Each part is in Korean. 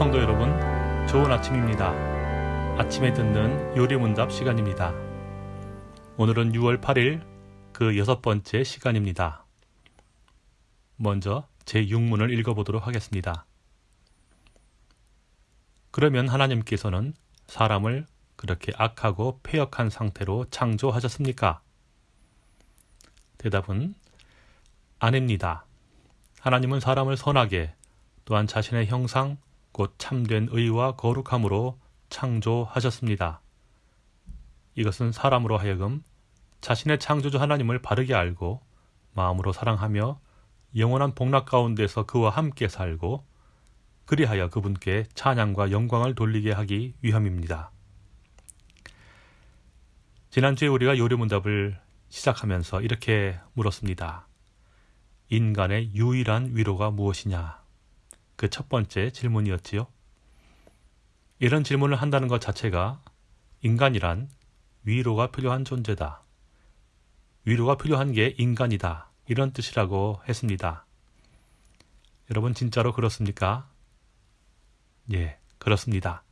성도 여러분, 좋은 아침입니다. 아침에 듣는 요리문답 시간입니다. 오늘은 6월 8일 그 여섯 번째 시간입니다. 먼저 제 6문을 읽어보도록 하겠습니다. 그러면 하나님께서는 사람을 그렇게 악하고 폐역한 상태로 창조하셨습니까? 대답은 아닙니다. 하나님은 사람을 선하게 또한 자신의 형상 곧 참된 의와 거룩함으로 창조하셨습니다. 이것은 사람으로 하여금 자신의 창조주 하나님을 바르게 알고 마음으로 사랑하며 영원한 복락 가운데서 그와 함께 살고 그리하여 그분께 찬양과 영광을 돌리게 하기 위함입니다. 지난주에 우리가 요리문답을 시작하면서 이렇게 물었습니다. 인간의 유일한 위로가 무엇이냐? 그 첫 번째 질문이었지요. 이런 질문을 한다는 것 자체가 인간이란 위로가 필요한 존재다. 위로가 필요한 게 인간이다. 이런 뜻이라고 했습니다. 여러분 진짜로 그렇습니까? 예, 그렇습니다.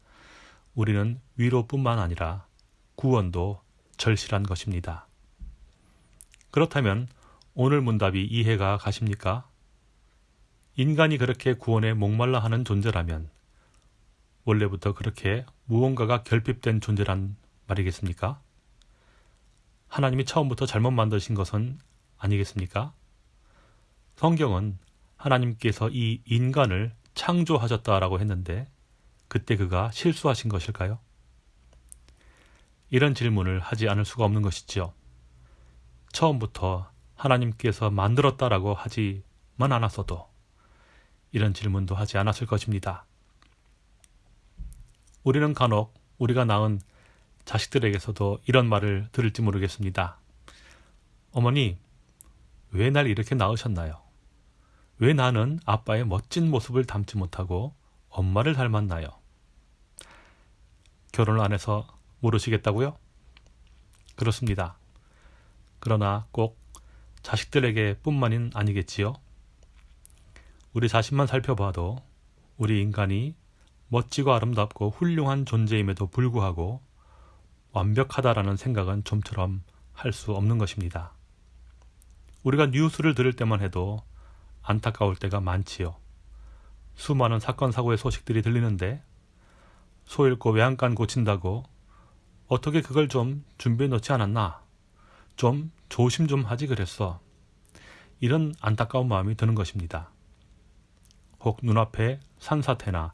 우리는 위로뿐만 아니라 구원도 절실한 것입니다. 그렇다면 오늘 문답이 이해가 가십니까? 인간이 그렇게 구원에 목말라 하는 존재라면 원래부터 그렇게 무언가가 결핍된 존재란 말이겠습니까? 하나님이 처음부터 잘못 만드신 것은 아니겠습니까? 성경은 하나님께서 이 인간을 창조하셨다라고 했는데 그때 그가 실수하신 것일까요? 이런 질문을 하지 않을 수가 없는 것이지요. 처음부터 하나님께서 만들었다라고 하지만 않았어도 이런 질문도 하지 않았을 것입니다. 우리는 간혹 우리가 낳은 자식들에게서도 이런 말을 들을지 모르겠습니다. 어머니, 왜 날 이렇게 낳으셨나요? 왜 나는 아빠의 멋진 모습을 담지 못하고 엄마를 닮았나요? 결혼을 안 해서 모르시겠다고요? 그렇습니다. 그러나 꼭 자식들에게 뿐만은 아니겠지요. 우리 자신만 살펴봐도 우리 인간이 멋지고 아름답고 훌륭한 존재임에도 불구하고 완벽하다라는 생각은 좀처럼 할 수 없는 것입니다. 우리가 뉴스를 들을 때만 해도 안타까울 때가 많지요. 수많은 사건 사고의 소식들이 들리는데 소 잃고 외양간 고친다고 어떻게 그걸 좀 준비해 놓지 않았나? 좀 조심 좀 하지 그랬어. 이런 안타까운 마음이 드는 것입니다. 혹 눈앞에 산사태나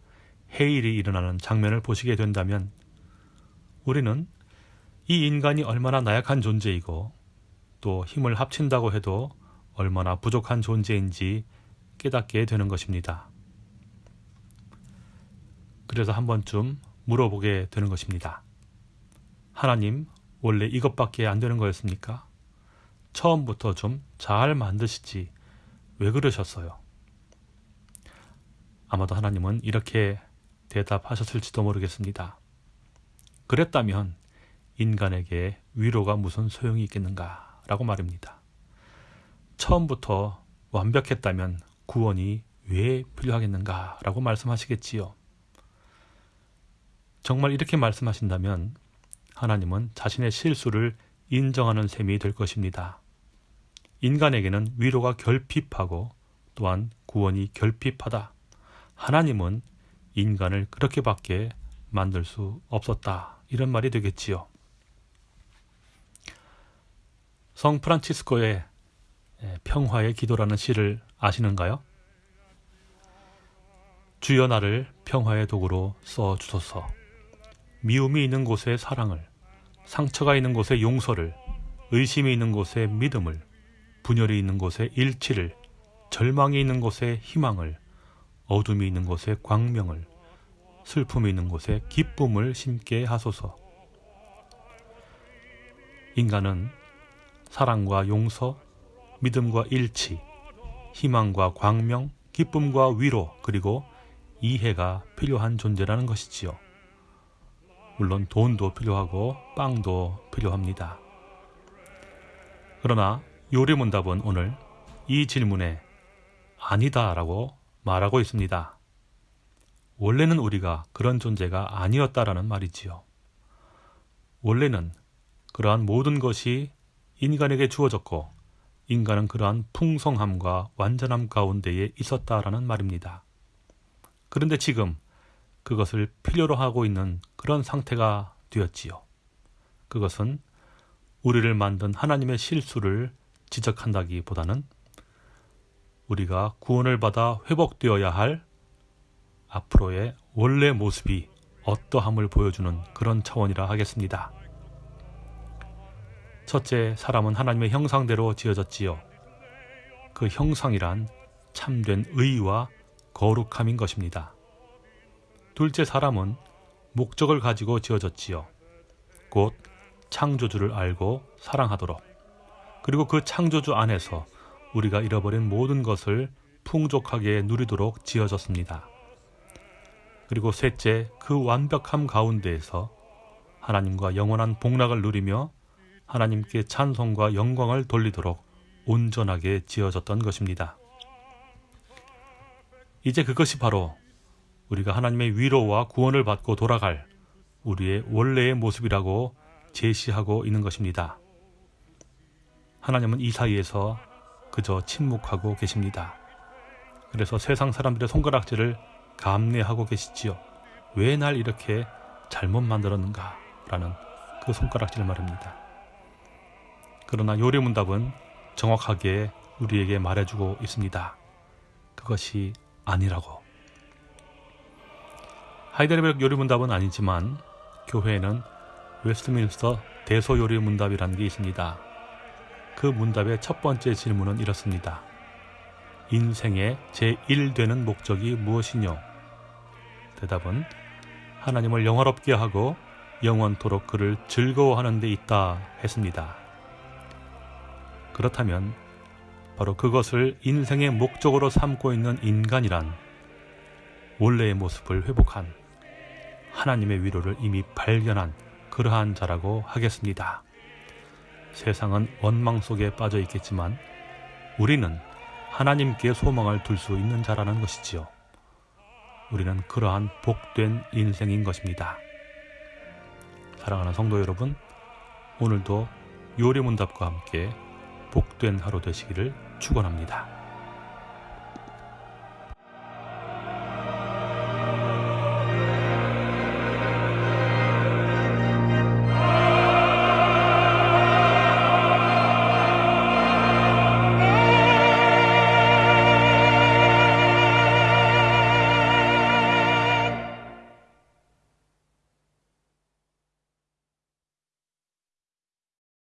해일이 일어나는 장면을 보시게 된다면 우리는 이 인간이 얼마나 나약한 존재이고 또 힘을 합친다고 해도 얼마나 부족한 존재인지 깨닫게 되는 것입니다. 그래서 한 번쯤 물어보게 되는 것입니다. 하나님, 원래 이것밖에 안 되는 거였습니까? 처음부터 좀 잘 만드시지 왜 그러셨어요? 아마도 하나님은 이렇게 대답하셨을지도 모르겠습니다. 그랬다면 인간에게 위로가 무슨 소용이 있겠는가 라고 말입니다. 처음부터 완벽했다면 구원이 왜 필요하겠는가 라고 말씀하시겠지요. 정말 이렇게 말씀하신다면 하나님은 자신의 실수를 인정하는 셈이 될 것입니다. 인간에게는 위로가 결핍하고 또한 구원이 결핍하다. 하나님은 인간을 그렇게밖에 만들 수 없었다. 이런 말이 되겠지요. 성 프란치스코의 평화의 기도라는 시를 아시는가요? 주여 나를 평화의 도구로 써 주소서. 미움이 있는 곳에 사랑을, 상처가 있는 곳에 용서를, 의심이 있는 곳에 믿음을, 분열이 있는 곳에 일치를, 절망이 있는 곳에 희망을, 어둠이 있는 곳에 광명을, 슬픔이 있는 곳에 기쁨을 심게 하소서. 인간은 사랑과 용서, 믿음과 일치, 희망과 광명, 기쁨과 위로, 그리고 이해가 필요한 존재라는 것이지요. 물론 돈도 필요하고 빵도 필요합니다. 그러나 요리문답은 오늘 이 질문에 아니다 라고 말하고 있습니다. 원래는 우리가 그런 존재가 아니었다라는 말이지요. 원래는 그러한 모든 것이 인간에게 주어졌고 인간은 그러한 풍성함과 완전함 가운데에 있었다라는 말입니다. 그런데 지금 그것을 필요로 하고 있는 그런 상태가 되었지요. 그것은 우리를 만든 하나님의 실수를 지적한다기보다는 우리가 구원을 받아 회복되어야 할 앞으로의 원래 모습이 어떠함을 보여주는 그런 차원이라 하겠습니다. 첫째, 사람은 하나님의 형상대로 지어졌지요. 그 형상이란 참된 의와 거룩함인 것입니다. 둘째, 사람은 목적을 가지고 지어졌지요. 곧 창조주를 알고 사랑하도록. 그리고 그 창조주 안에서 우리가 잃어버린 모든 것을 풍족하게 누리도록 지어졌습니다. 그리고 셋째, 그 완벽함 가운데에서 하나님과 영원한 복락을 누리며 하나님께 찬송과 영광을 돌리도록 온전하게 지어졌던 것입니다. 이제 그것이 바로 우리가 하나님의 위로와 구원을 받고 돌아갈 우리의 원래의 모습이라고 제시하고 있는 것입니다. 하나님은 이 사이에서 그저 침묵하고 계십니다. 그래서 세상 사람들의 손가락질을 감내하고 계시지요. 왜 날 이렇게 잘못 만들었는가? 라는 그 손가락질 말입니다. 그러나 요리문답은 정확하게 우리에게 말해주고 있습니다. 그것이 아니라고. 하이델베르크 요리문답은 아니지만 교회에는 웨스트민스터 대소요리문답이라는 게 있습니다. 그 문답의 첫 번째 질문은 이렇습니다. 인생의 제1되는 목적이 무엇이뇨? 대답은 하나님을 영화롭게 하고 영원토록 그를 즐거워하는 데 있다 했습니다. 그렇다면 바로 그것을 인생의 목적으로 삼고 있는 인간이란 원래의 모습을 회복한 하나님의 위로를 이미 발견한 그러한 자라고 하겠습니다. 세상은 원망 속에 빠져 있겠지만 우리는 하나님께 소망을 둘 수 있는 자라는 것이지요. 우리는 그러한 복된 인생인 것입니다. 사랑하는 성도 여러분, 오늘도 요리문답과 함께 복된 하루 되시기를 축원합니다.